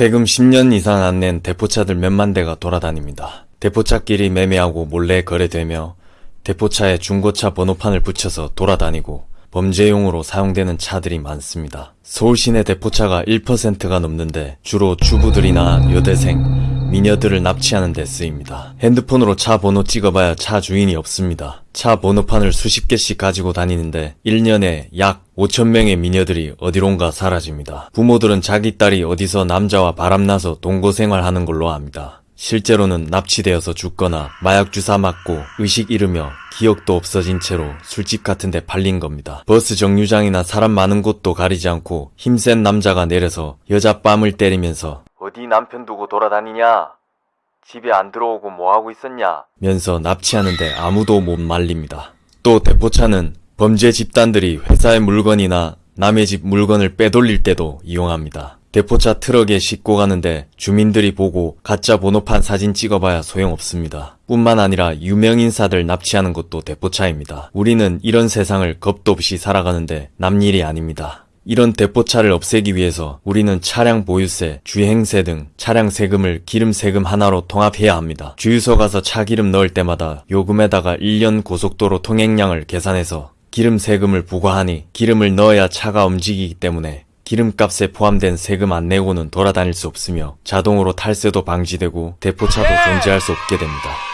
세금 10년 이상 안 낸 대포차들 몇만 대가 돌아다닙니다. 대포차끼리 매매하고 몰래 거래되며 대포차에 중고차 번호판을 붙여서 돌아다니고 범죄용으로 사용되는 차들이 많습니다. 서울 시내 대포차가 1%가 넘는데 주로 주부들이나 여대생, 미녀들을 납치하는 데 쓰입니다. 핸드폰으로 차 번호 찍어봐야 차 주인이 없습니다. 차 번호판을 수십 개씩 가지고 다니는데 1년에 약 5천명의 미녀들이 어디론가 사라집니다. 부모들은 자기 딸이 어디서 남자와 바람나서 동거생활 하는 걸로 압니다. 실제로는 납치되어서 죽거나 마약 주사 맞고 의식 잃으며 기억도 없어진 채로 술집 같은 데 팔린 겁니다. 버스 정류장이나 사람 많은 곳도 가리지 않고 힘센 남자가 내려서 여자 뺨을 때리면서 어디 남편 두고 돌아다니냐? 집에 안 들어오고 뭐하고 있었냐? 면서 납치하는데 아무도 못 말립니다. 또 대포차는 범죄 집단들이 회사의 물건이나 남의 집 물건을 빼돌릴 때도 이용합니다. 대포차 트럭에 싣고 가는데 주민들이 보고 가짜 번호판 사진 찍어봐야 소용없습니다. 뿐만 아니라 유명인사들 납치하는 것도 대포차입니다. 우리는 이런 세상을 겁도 없이 살아가는데 남일이 아닙니다. 이런 대포차를 없애기 위해서 우리는 차량 보유세, 주행세 등 차량 세금을 기름 세금 하나로 통합해야 합니다. 주유소 가서 차 기름 넣을 때마다 요금에다가 1년 고속도로 통행량을 계산해서 기름 세금을 부과하니 기름을 넣어야 차가 움직이기 때문에 기름값에 포함된 세금 안 내고는 돌아다닐 수 없으며 자동으로 탈세도 방지되고 대포차도 존재할 수 없게 됩니다.